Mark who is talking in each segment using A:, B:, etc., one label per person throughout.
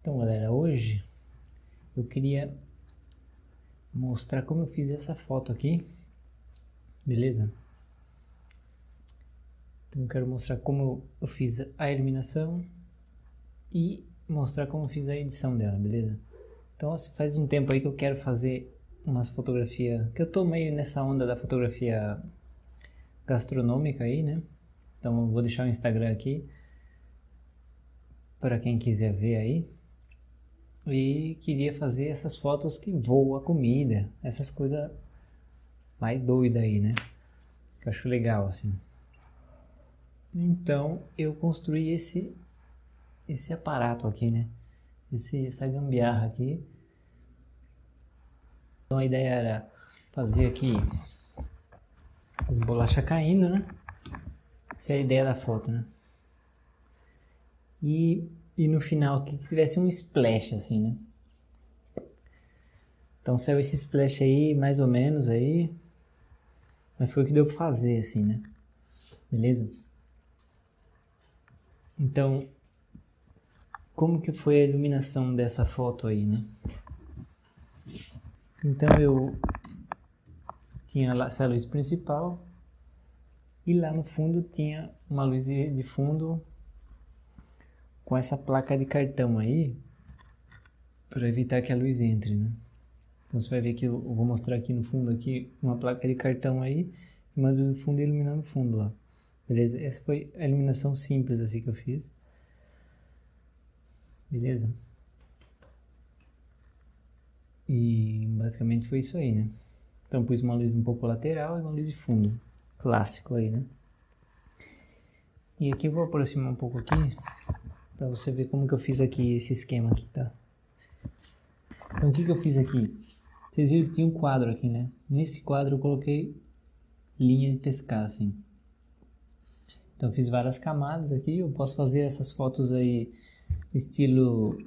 A: Então galera, hoje eu queria mostrar como eu fiz essa foto aqui, beleza? Então eu quero mostrar como eu fiz a iluminação e mostrar como eu fiz a edição dela, beleza? Então faz um tempo aí que eu quero fazer umas fotografias, que eu tô meio nessa onda da fotografia gastronômica aí, né? Então eu vou deixar o Instagram aqui para quem quiser ver aí e queria fazer essas fotos que voam a comida, essas coisas mais doidas aí, né? Que eu acho legal, assim. Então, eu construí esse, esse aparato aqui, né? Esse, essa gambiarra aqui. Então, a ideia era fazer aqui as bolachas caindo, né? Essa é a ideia da foto, né? E e no final que tivesse um splash assim, né? Então saiu esse splash aí, mais ou menos aí. Mas foi o que deu pra fazer, assim, né? Beleza? Então, como que foi a iluminação dessa foto aí, né? Então eu tinha essa luz principal e lá no fundo tinha uma luz de fundo com essa placa de cartão aí para evitar que a luz entre, né? Então você vai ver que eu vou mostrar aqui no fundo aqui uma placa de cartão aí, mando no fundo iluminando o fundo lá. Beleza? Essa foi a iluminação simples assim que eu fiz. Beleza? E basicamente foi isso aí, né? Então pus uma luz um pouco lateral e uma luz de fundo. Clássico aí, né? E aqui eu vou aproximar um pouco aqui para você ver como que eu fiz aqui esse esquema aqui, tá? Então o que que eu fiz aqui? Vocês viram que tinha um quadro aqui, né? Nesse quadro eu coloquei linha de pescar, assim. Então fiz várias camadas aqui, eu posso fazer essas fotos aí estilo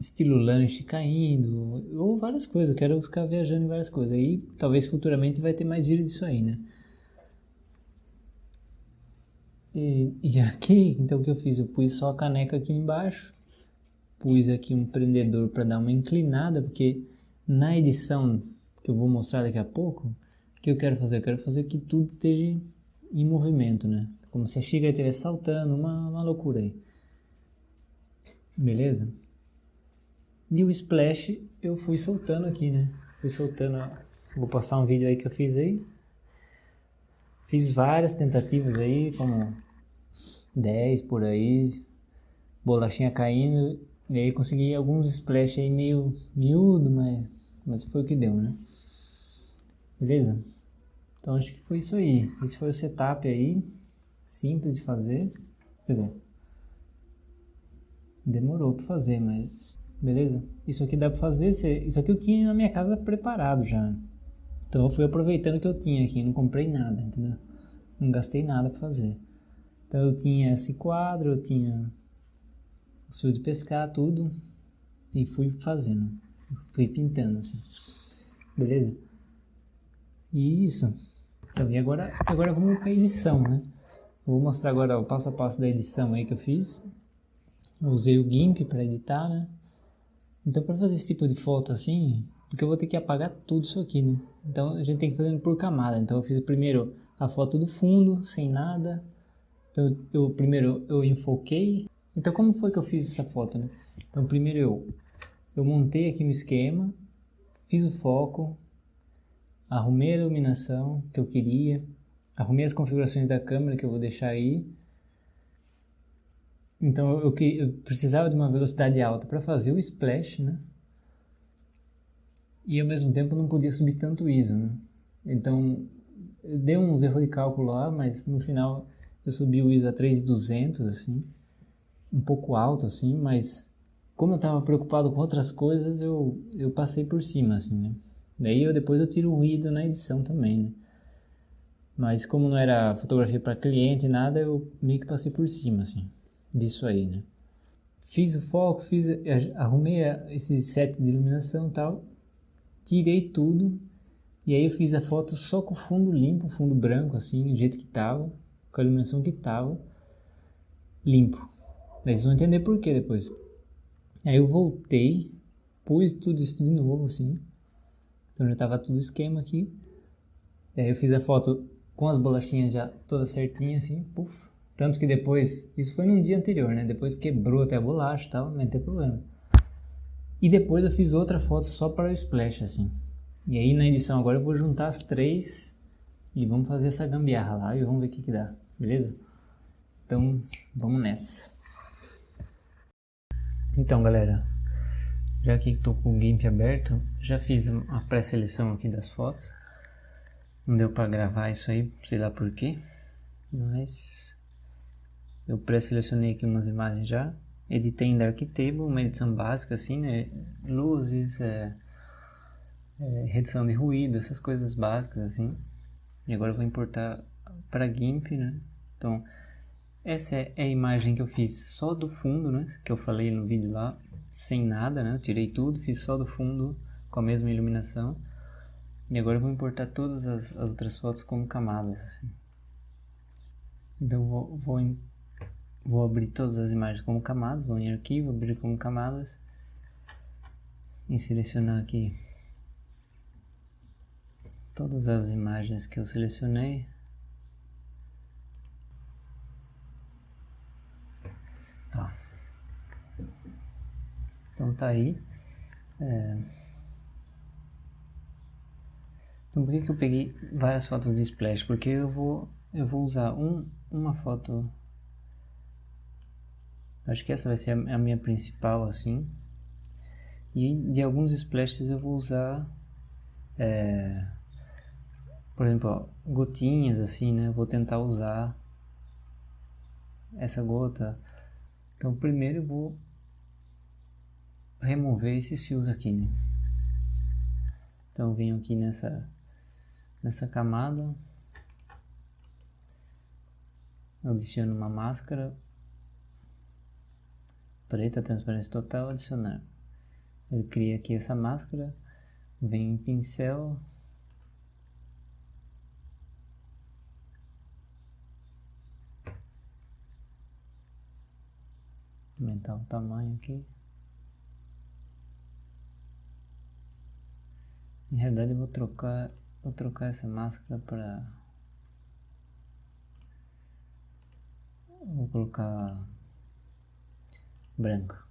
A: estilo lanche caindo, ou várias coisas, eu quero ficar viajando em várias coisas. Aí talvez futuramente vai ter mais vídeos disso aí, né? E, e aqui, então o que eu fiz? Eu pus só a caneca aqui embaixo, pus aqui um prendedor para dar uma inclinada, porque na edição que eu vou mostrar daqui a pouco, o que eu quero fazer? Eu quero fazer que tudo esteja em movimento, né? Como se a xícara estivesse saltando, uma, uma loucura aí. Beleza? E o splash eu fui soltando aqui, né? Fui soltando, vou postar um vídeo aí que eu fiz aí. Fiz várias tentativas aí, como 10 por aí, bolachinha caindo, e aí consegui alguns splash aí meio miúdo, mas, mas foi o que deu, né? Beleza? Então acho que foi isso aí. Esse foi o setup aí, simples de fazer. Quer dizer, demorou para fazer, mas beleza? Isso aqui dá para fazer, isso aqui eu tinha na minha casa preparado já. Então eu fui aproveitando o que eu tinha aqui, não comprei nada, entendeu? Não gastei nada para fazer. Então eu tinha esse quadro, eu tinha o fio de pescar, tudo, e fui fazendo, fui pintando assim. Beleza? E isso. Então, e agora, agora vamos para a edição, né? Vou mostrar agora o passo a passo da edição aí que eu fiz. Eu usei o GIMP para editar, né? Então para fazer esse tipo de foto assim, porque eu vou ter que apagar tudo isso aqui, né? Então a gente tem que fazer por camada. Então eu fiz primeiro a foto do fundo, sem nada. Então eu primeiro eu enfoquei. Então como foi que eu fiz essa foto, né? Então primeiro eu eu montei aqui no esquema, fiz o foco, arrumei a iluminação que eu queria, arrumei as configurações da câmera que eu vou deixar aí. Então eu, eu, eu precisava de uma velocidade alta para fazer o splash, né? e ao mesmo tempo não podia subir tanto ISO, né? Então, deu uns erros de cálculo lá, mas no final eu subi o ISO a 3200, assim, um pouco alto, assim, mas como eu estava preocupado com outras coisas, eu, eu passei por cima, assim, né? Daí eu, depois eu tiro o ruído na edição também, né? Mas como não era fotografia para cliente, nada, eu meio que passei por cima, assim, disso aí, né? Fiz o foco, fiz, arrumei esse set de iluminação e tal, tirei tudo e aí eu fiz a foto só com fundo limpo, fundo branco assim, do jeito que tava, com a iluminação que tava, limpo. Daí vocês vão entender por que depois. Aí eu voltei, pus tudo isso de novo assim, então já tava tudo esquema aqui. Aí eu fiz a foto com as bolachinhas já todas certinhas assim, puf. Tanto que depois, isso foi num dia anterior, né? Depois quebrou até a bolacha e tal, não tem problema. E depois eu fiz outra foto só para o splash assim. E aí na edição agora eu vou juntar as três e vamos fazer essa gambiarra lá e vamos ver o que que dá, beleza? Então vamos nessa. Então galera, já que estou com o GIMP aberto, já fiz a pré-seleção aqui das fotos. Não deu para gravar isso aí, sei lá porquê, mas eu pré-selecionei aqui umas imagens já. Editei em Darktable, uma edição básica assim, né? Luzes, é, é, redução de ruído, essas coisas básicas assim. E agora eu vou importar para GIMP, né? Então, essa é a imagem que eu fiz só do fundo, né? Que eu falei no vídeo lá, sem nada, né? Eu tirei tudo, fiz só do fundo com a mesma iluminação. E agora eu vou importar todas as, as outras fotos como camadas, assim. Então vou, vou, vou abrir todas as imagens como camadas, vou em arquivo, abrir como camadas e selecionar aqui todas as imagens que eu selecionei. Tá. Então tá aí. É... Então por que, que eu peguei várias fotos de splash? Porque eu vou, eu vou usar um, uma foto. Acho que essa vai ser a, minha principal assim. E de alguns splashes eu vou usar é, por exemplo, ó, gotinhas assim, né? vou tentar usar essa gota. Então, primeiro eu vou remover esses fios aqui, né? Então, venho aqui nessa nessa camada, adiciono uma máscara preta, transparência total, adicionar. Ele cria aqui essa máscara, venho em pincel, aumentar o tamanho aqui. Em realidade vou trocar, vou trocar essa máscara para vou colocar branca.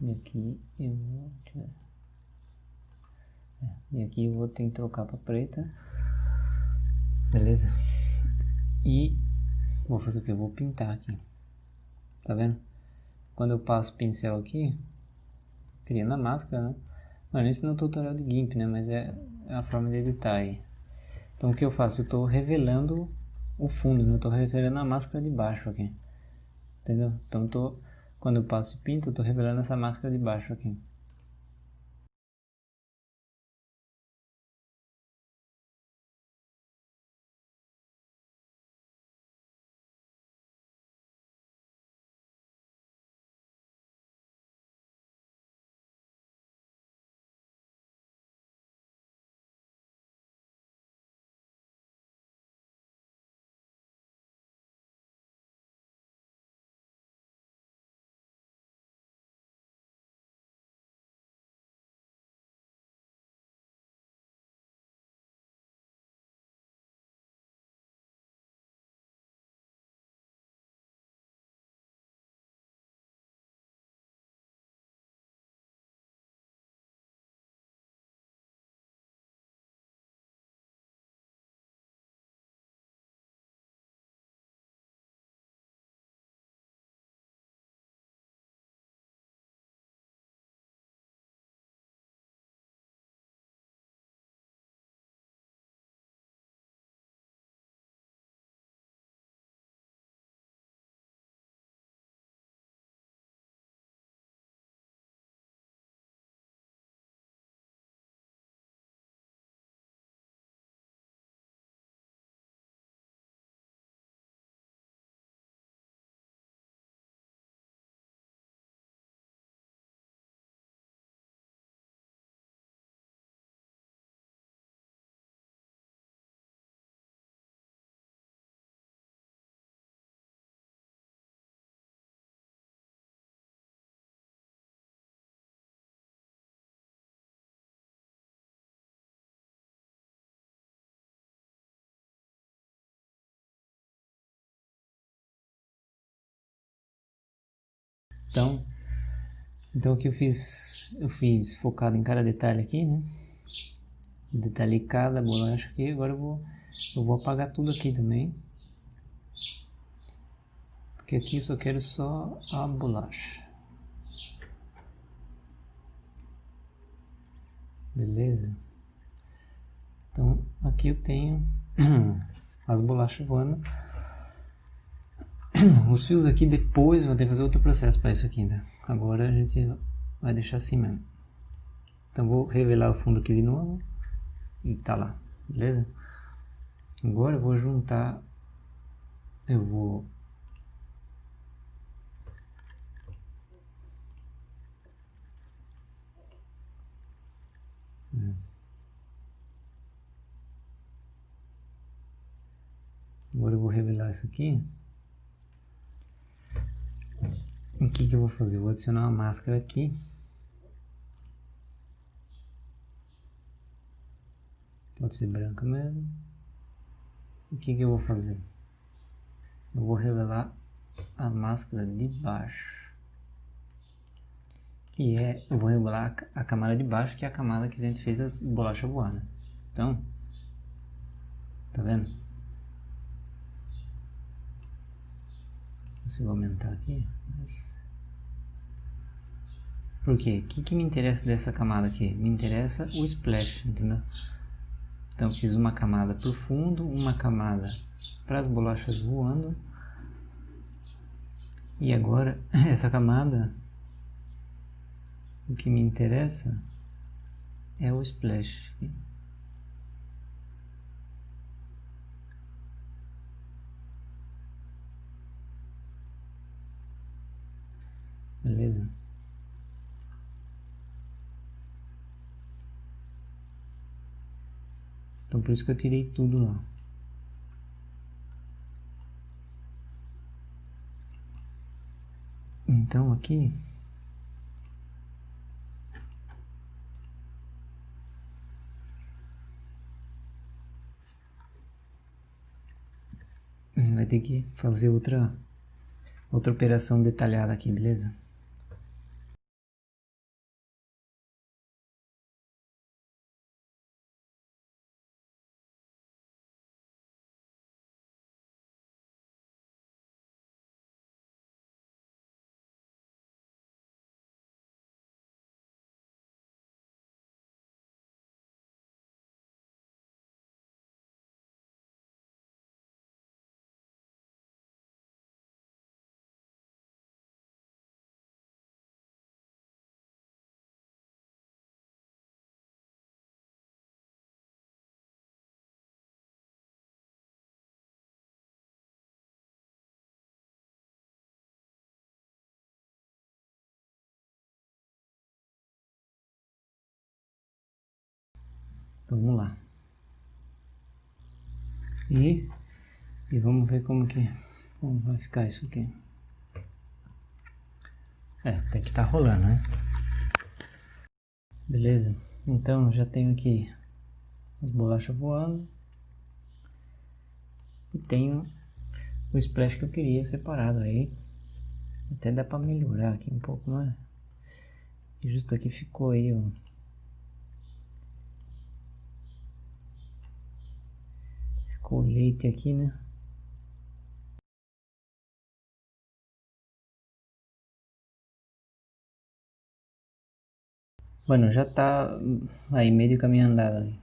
A: E aqui eu vou é, e aqui eu vou ter que trocar para preta. Beleza? E Vou fazer o que? Eu vou pintar aqui. Tá vendo? Quando eu passo o pincel aqui, criando a máscara, né? Mano, isso não é um tutorial de GIMP, né? Mas é, é a forma de editar aí. Então o que eu faço? Eu estou revelando o fundo, né? Eu estou revelando a máscara de baixo aqui. Entendeu? Então tô, quando eu passo e pinto, eu estou revelando essa máscara de baixo aqui. Então, então o que eu fiz, eu fiz focado em cada detalhe aqui, né? Detalhei cada bolacha aqui, agora eu vou, eu vou apagar tudo aqui também. Porque aqui eu só quero só a bolacha. Beleza? Então aqui eu tenho as bolachas voando. Os fios aqui depois vou ter que fazer outro processo para isso aqui ainda. Agora a gente vai deixar assim mesmo. Então vou revelar o fundo aqui de novo. E tá lá, beleza? Agora eu vou juntar. Eu vou Agora eu vou revelar isso aqui. O que, que eu vou fazer? Eu vou adicionar uma máscara aqui. Pode ser branca mesmo. O que, que eu vou fazer? Eu vou revelar a máscara de baixo. Que é, eu vou revelar a camada de baixo, que é a camada que a gente fez as bolachas voar, né? Então, tá vendo? Consigo aumentar aqui, mas... Por quê? O que, que me interessa dessa camada aqui? Me interessa o splash, entendeu? Então fiz uma camada para o fundo, uma camada para as bolachas voando. E agora essa camada, o que me interessa é o splash. Beleza? Então por isso que eu tirei tudo lá. Então aqui vai ter que fazer outra outra operação detalhada aqui, beleza? Então vamos lá. E, e vamos ver como que como vai ficar isso aqui. É, tem que estar tá rolando, né? Beleza? Então já tenho aqui as bolachas voando. E tenho o splash que eu queria separado aí. Até dá para melhorar aqui um pouco, mais. E justo aqui ficou aí, ó. Colete aqui, né? Bueno, já está aí meio caminho andado.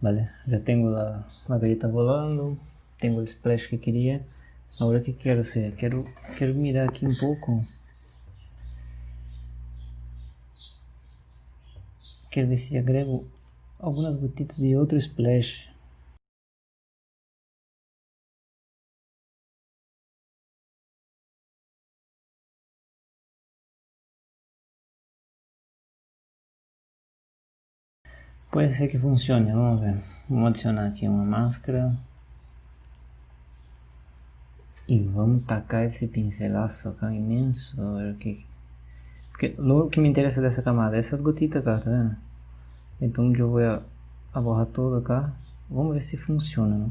A: Vale, já tenho a, a galleta volando, tenho o splash que queria. Agora que quero ser? Quero, quero mirar aqui um pouco. Quero ver se agrego algumas gotitas de outro splash. Pode ser que funcione, vamos ver. Vamos adicionar aqui uma máscara. E vamos tacar esse pincelaço cá imenso. Que... Porque o que me interessa dessa camada é essas gotitas cá, tá vendo? Então eu vou a, a borra toda cá. Vamos ver se funciona, né?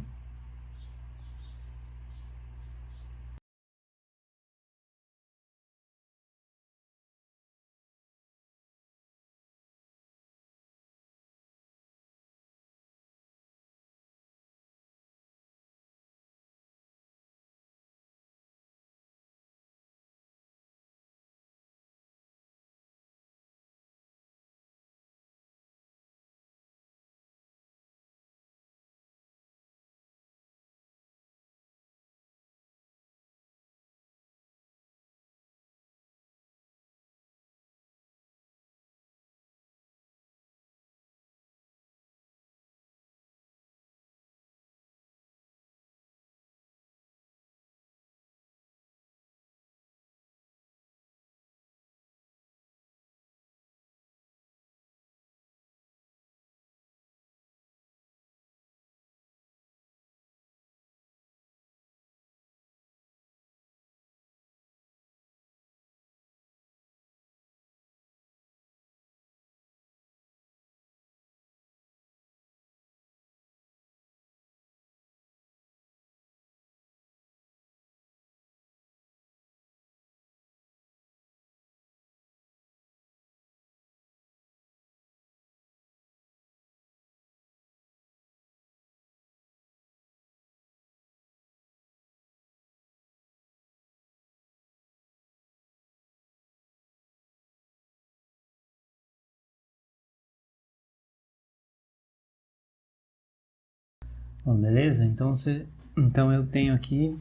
A: Bom, beleza? Então, você, então eu tenho aqui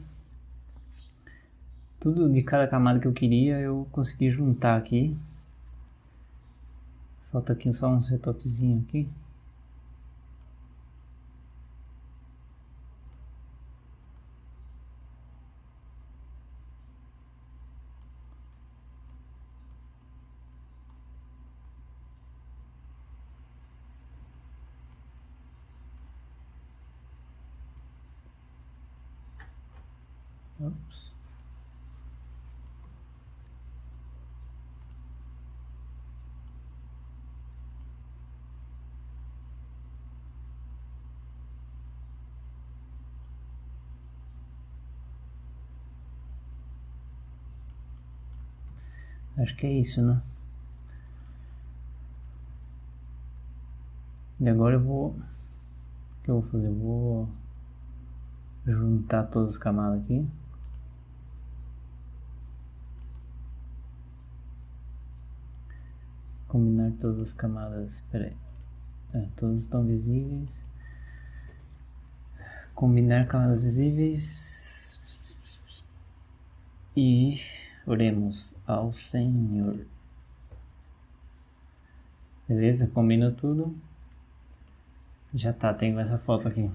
A: tudo de cada camada que eu queria, eu consegui juntar aqui. Falta aqui só um setupzinho aqui. Oops. Acho que é isso, né? E agora eu vou... O que eu vou fazer? Eu vou juntar todas as camadas aqui. Combinar todas as camadas, espera aí, é, estão visíveis, combinar camadas visíveis e oremos ao Senhor. Beleza? Combina tudo. Já tá, tenho essa foto aqui.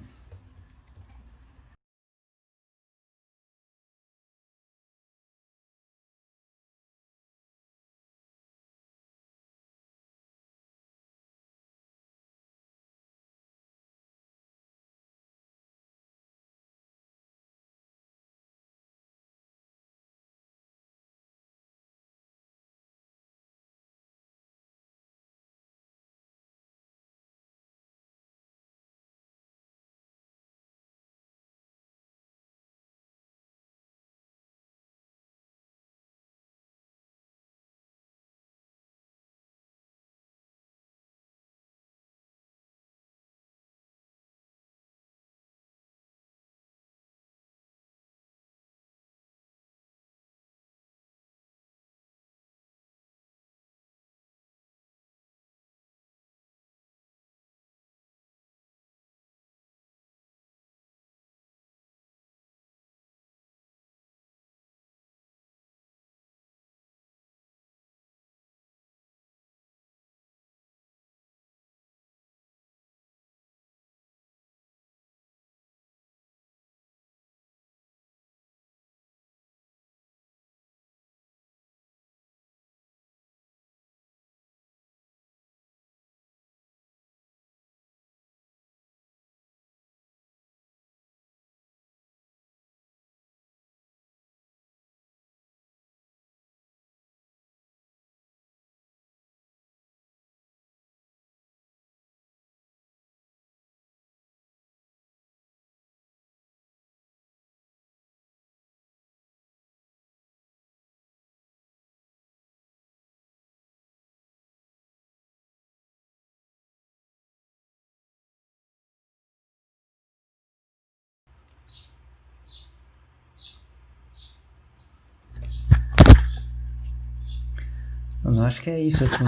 A: Eu acho que é isso assim.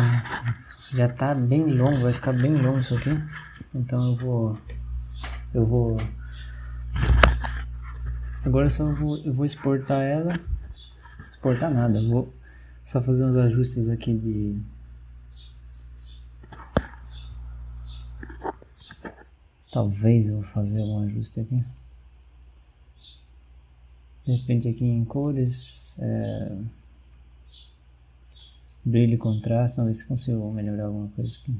A: Já tá bem longo, vai ficar bem longo isso aqui. Então eu vou. Eu vou. Agora só vou, eu vou exportar ela. Exportar nada, vou só fazer uns ajustes aqui de. Talvez eu vou fazer algum ajuste aqui. De repente aqui em cores. É brilho e contraste, vamos ver se consigo melhorar alguma coisa aqui.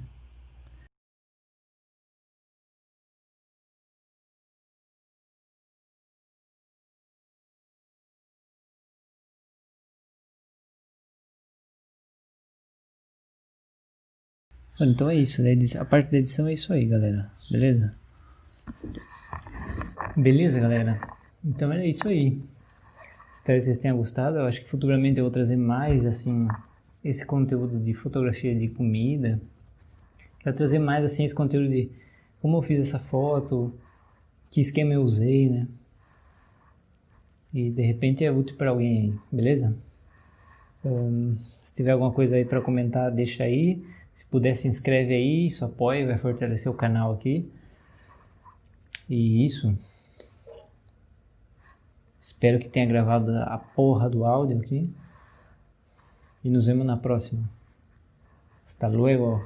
A: Então é isso, né? a parte da edição é isso aí, galera. Beleza? Beleza, galera? Então é isso aí. Espero que vocês tenham gostado. Eu acho que futuramente eu vou trazer mais, assim, esse conteúdo de fotografia de comida. Quero trazer mais assim esse conteúdo de como eu fiz essa foto, que esquema eu usei, né? E de repente é útil para alguém aí, beleza? Um, se tiver alguma coisa aí para comentar, deixa aí. Se puder, se inscreve aí, isso apoia, vai fortalecer o canal aqui. E isso. Espero que tenha gravado a porra do áudio aqui. E nos vemos na próxima. Hasta luego.